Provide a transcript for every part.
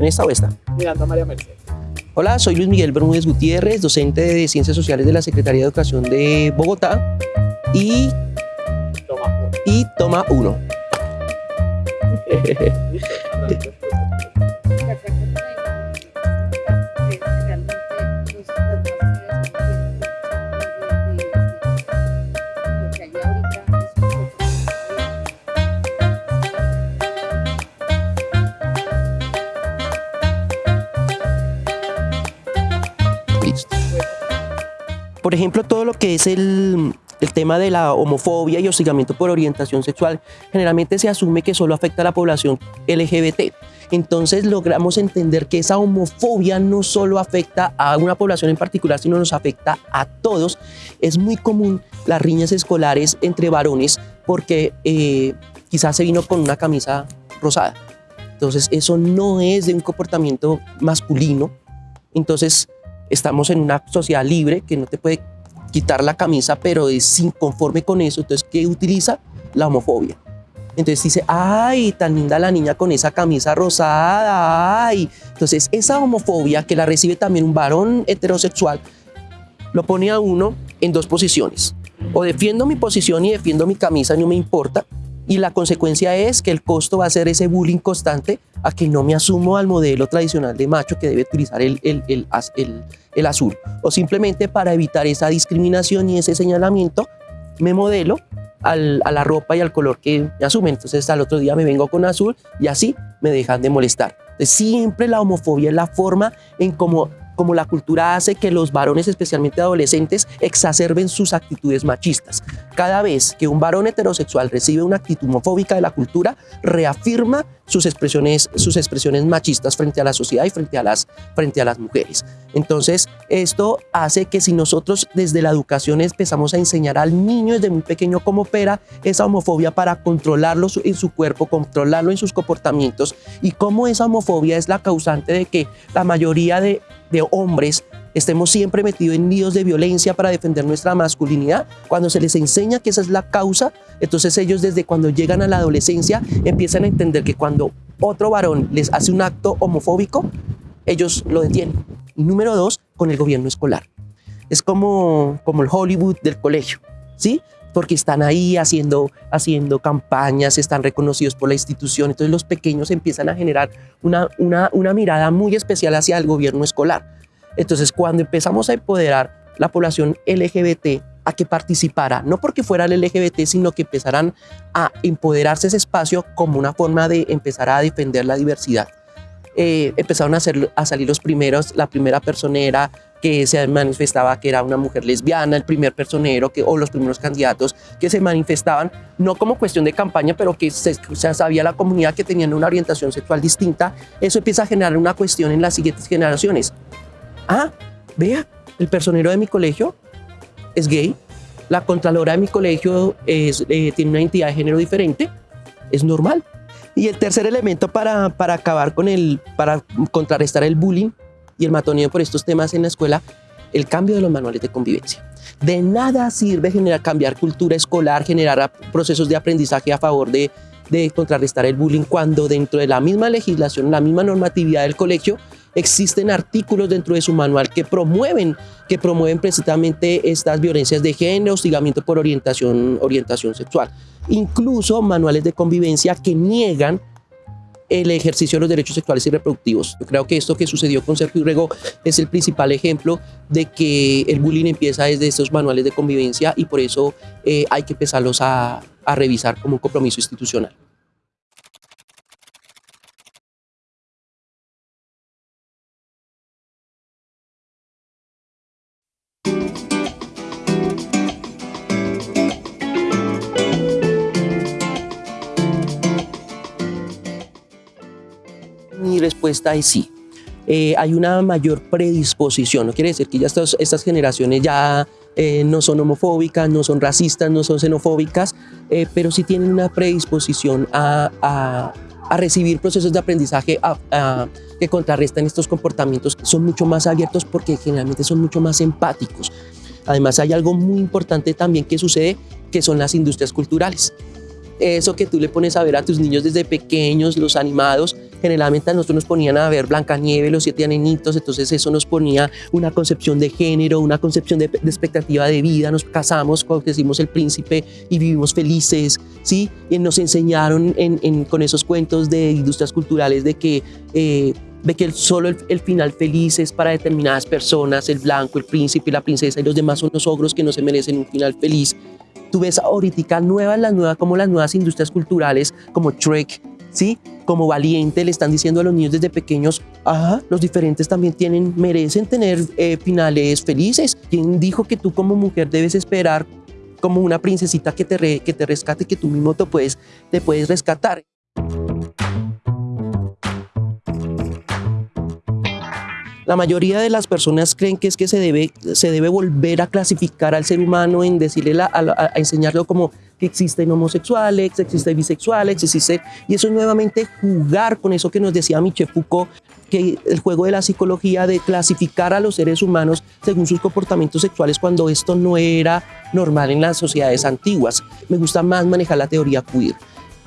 ¿En esta o esta? Miranda María Mercedes. Hola, soy Luis Miguel Bermúdez Gutiérrez, docente de Ciencias Sociales de la Secretaría de Educación de Bogotá y, Toma uno. y toma uno. Por ejemplo, todo lo que es el, el tema de la homofobia y hostigamiento por orientación sexual, generalmente se asume que solo afecta a la población LGBT. Entonces logramos entender que esa homofobia no solo afecta a una población en particular, sino nos afecta a todos. Es muy común las riñas escolares entre varones porque eh, quizás se vino con una camisa rosada. Entonces eso no es de un comportamiento masculino. Entonces estamos en una sociedad libre que no te puede quitar la camisa, pero es inconforme con eso. Entonces, ¿qué utiliza? La homofobia. Entonces dice, ay, tan linda la niña con esa camisa rosada, ay. Entonces, esa homofobia que la recibe también un varón heterosexual, lo pone a uno en dos posiciones. O defiendo mi posición y defiendo mi camisa, no me importa. Y la consecuencia es que el costo va a ser ese bullying constante a que no me asumo al modelo tradicional de macho que debe utilizar el, el, el, el- el azul. O simplemente para evitar esa discriminación y ese señalamiento, me modelo a la ropa y al color que me asumen. Entonces al otro día me vengo con azul y así me dejan de molestar. Entonces, siempre la homofobia es la forma en cómo como la cultura hace que los varones, especialmente adolescentes, exacerben sus actitudes machistas. Cada vez que un varón heterosexual recibe una actitud homofóbica de la cultura, reafirma sus expresiones, sus expresiones machistas frente a la sociedad y frente a, las, frente a las mujeres. Entonces, esto hace que si nosotros desde la educación empezamos a enseñar al niño desde muy pequeño cómo opera esa homofobia para controlarlo en su cuerpo, controlarlo en sus comportamientos y cómo esa homofobia es la causante de que la mayoría de, de hombres estemos siempre metidos en líos de violencia para defender nuestra masculinidad, cuando se les enseña que esa es la causa, entonces ellos desde cuando llegan a la adolescencia empiezan a entender que cuando otro varón les hace un acto homofóbico, ellos lo detienen. Y número dos, con el gobierno escolar. Es como, como el Hollywood del colegio, ¿sí? Porque están ahí haciendo, haciendo campañas, están reconocidos por la institución, entonces los pequeños empiezan a generar una, una, una mirada muy especial hacia el gobierno escolar. Entonces, cuando empezamos a empoderar la población LGBT a que participara, no porque fuera el LGBT, sino que empezaran a empoderarse ese espacio como una forma de empezar a defender la diversidad. Eh, empezaron a, a salir los primeros, la primera personera que se manifestaba que era una mujer lesbiana, el primer personero que, o los primeros candidatos que se manifestaban, no como cuestión de campaña, pero que se, se sabía la comunidad que tenían una orientación sexual distinta, eso empieza a generar una cuestión en las siguientes generaciones. Ah, vea, el personero de mi colegio es gay, la contralora de mi colegio es, eh, tiene una identidad de género diferente, es normal. Y el tercer elemento para, para acabar con el, para contrarrestar el bullying y el matoneo por estos temas en la escuela, el cambio de los manuales de convivencia. De nada sirve generar, cambiar cultura escolar, generar procesos de aprendizaje a favor de, de contrarrestar el bullying cuando dentro de la misma legislación, la misma normatividad del colegio, existen artículos dentro de su manual que promueven, que promueven precisamente estas violencias de género, hostigamiento por orientación, orientación sexual. Incluso manuales de convivencia que niegan el ejercicio de los derechos sexuales y reproductivos. Yo creo que esto que sucedió con Sergio Urrego es el principal ejemplo de que el bullying empieza desde estos manuales de convivencia y por eso eh, hay que empezarlos a, a revisar como un compromiso institucional. Respuesta es sí. Eh, hay una mayor predisposición. No quiere decir que ya estos- estas generaciones ya eh, no son homofóbicas, no son racistas, no son xenofóbicas, eh, pero sí tienen una predisposición a, a- recibir procesos de aprendizaje que contrarrestan estos comportamientos. Son mucho más abiertos porque generalmente son mucho más empáticos. Además hay algo muy importante también que sucede, que son las industrias culturales eso que tú le pones a ver a tus niños desde pequeños, los animados, generalmente a nosotros nos ponían a ver Blancanieves, los siete anenitos, entonces eso nos ponía una concepción de género, una concepción de, de expectativa de vida, nos casamos, hicimos el príncipe y vivimos felices, ¿sí? Y nos enseñaron en, en, con esos cuentos de industrias culturales de que... Eh, de que solo el, el, final feliz es para determinadas personas, el blanco, el príncipe la princesa y los demás son los ogros que no se merecen un final feliz. Tú ves ahorita nuevas, las nuevas, como las nuevas industrias culturales, como Trek, ¿sí? Como Valiente, le están diciendo a los niños desde pequeños, ajá, los diferentes también tienen, merecen tener eh, finales felices. ¿Quién dijo que tú como mujer debes esperar como una princesita que te, re, que te rescate, que tú mismo te puedes, te puedes rescatar? La mayoría de las personas creen que es que se debe, se debe volver a clasificar al ser humano en decirle a, enseñarlo como que existen homosexuales, existen bisexuales, existe, y eso es nuevamente jugar con eso que nos decía Michel Foucault, que el juego de la psicología de clasificar a los seres humanos según sus comportamientos sexuales cuando esto no era normal en las sociedades antiguas. Me gusta más manejar la teoría queer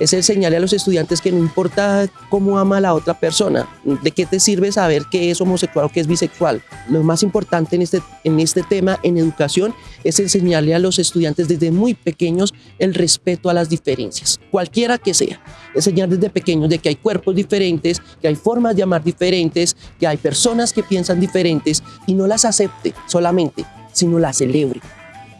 es enseñarle a los estudiantes que no importa cómo ama a la otra persona, de qué te sirve saber qué es homosexual o qué es bisexual. Lo más importante en este, en este tema, en educación, es enseñarle a los estudiantes desde muy pequeños el respeto a las diferencias, cualquiera que sea. Enseñar desde pequeños de que hay cuerpos diferentes, que hay formas de amar diferentes, que hay personas que piensan diferentes y no las acepte solamente, sino las celebre.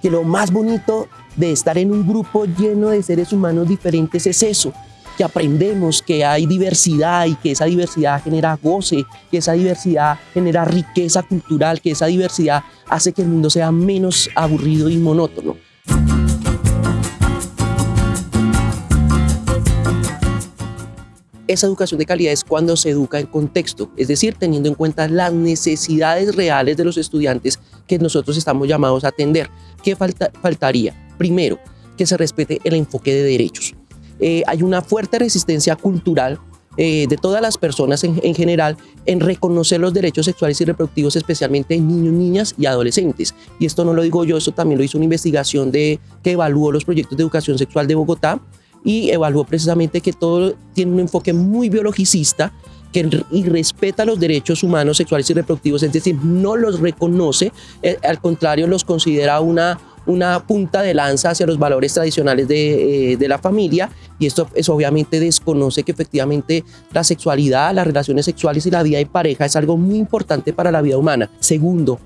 Que lo más bonito de estar en un grupo lleno de seres humanos diferentes es eso, que aprendemos que hay diversidad y que esa diversidad genera goce, que esa diversidad genera riqueza cultural, que esa diversidad hace que el mundo sea menos aburrido y monótono. Esa educación de calidad es cuando se educa en contexto, es decir, teniendo en cuenta las necesidades reales de los estudiantes que nosotros estamos llamados a atender. ¿Qué falta, faltaría? Primero, que se respete el enfoque de derechos. Eh, hay una fuerte resistencia cultural eh, de todas las personas en, en, general en reconocer los derechos sexuales y reproductivos, especialmente en niños, niñas y adolescentes. Y esto no lo digo yo, esto también lo hizo una investigación de, que evaluó los proyectos de educación sexual de Bogotá y evaluó precisamente que todo tiene un enfoque muy biologicista que y respeta los derechos humanos sexuales y reproductivos, es decir, no los reconoce, eh, al contrario, los considera una una punta de lanza hacia los valores tradicionales de, eh, de, la familia y esto es obviamente desconoce que efectivamente la sexualidad, las relaciones sexuales y la vida de pareja es algo muy importante para la vida humana. Segundo,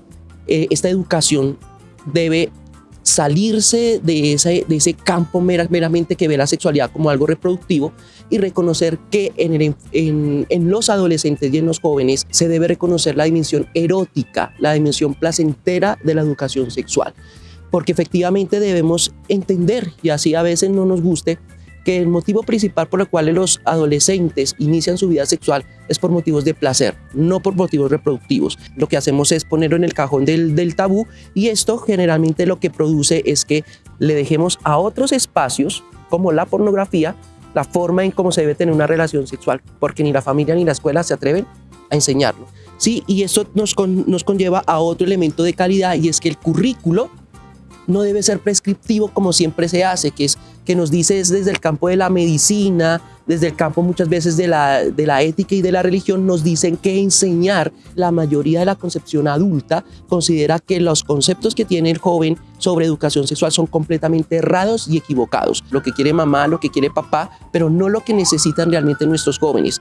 eh, esta educación debe salirse de ese, de ese campo meramente que ve la sexualidad como algo reproductivo y reconocer que en, en, los adolescentes y en los jóvenes se debe reconocer la dimensión erótica, la dimensión placentera de la educación sexual. Porque efectivamente debemos entender, y así a veces no nos guste, que el motivo principal por el cual los adolescentes inician su vida sexual es por motivos de placer, no por motivos reproductivos. Lo que hacemos es ponerlo en el cajón del, tabú y esto generalmente lo que produce es que le dejemos a otros espacios, como la pornografía, la forma en cómo se debe tener una relación sexual, porque ni la familia ni la escuela se atreven a enseñarlo. Sí, y eso nos conlleva a otro elemento de calidad y es que el currículo no debe ser prescriptivo como siempre se hace, que es que nos dice desde el campo de la medicina, desde el campo muchas veces de la, de la ética y de la religión, nos dicen que enseñar la mayoría de la concepción adulta considera que los conceptos que tiene el joven sobre educación sexual son completamente errados y equivocados. Lo que quiere mamá, lo que quiere papá, pero no lo que necesitan realmente nuestros jóvenes.